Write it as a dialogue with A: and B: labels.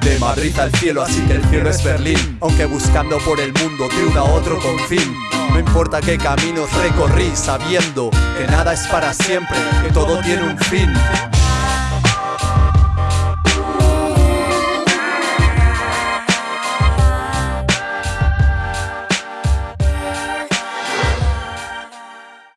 A: De Madrid al cielo, así que el cielo es Berlín. Aunque buscando por el mundo de uno a otro confín No importa qué caminos recorrí sabiendo Que nada es para siempre, que todo tiene un fin.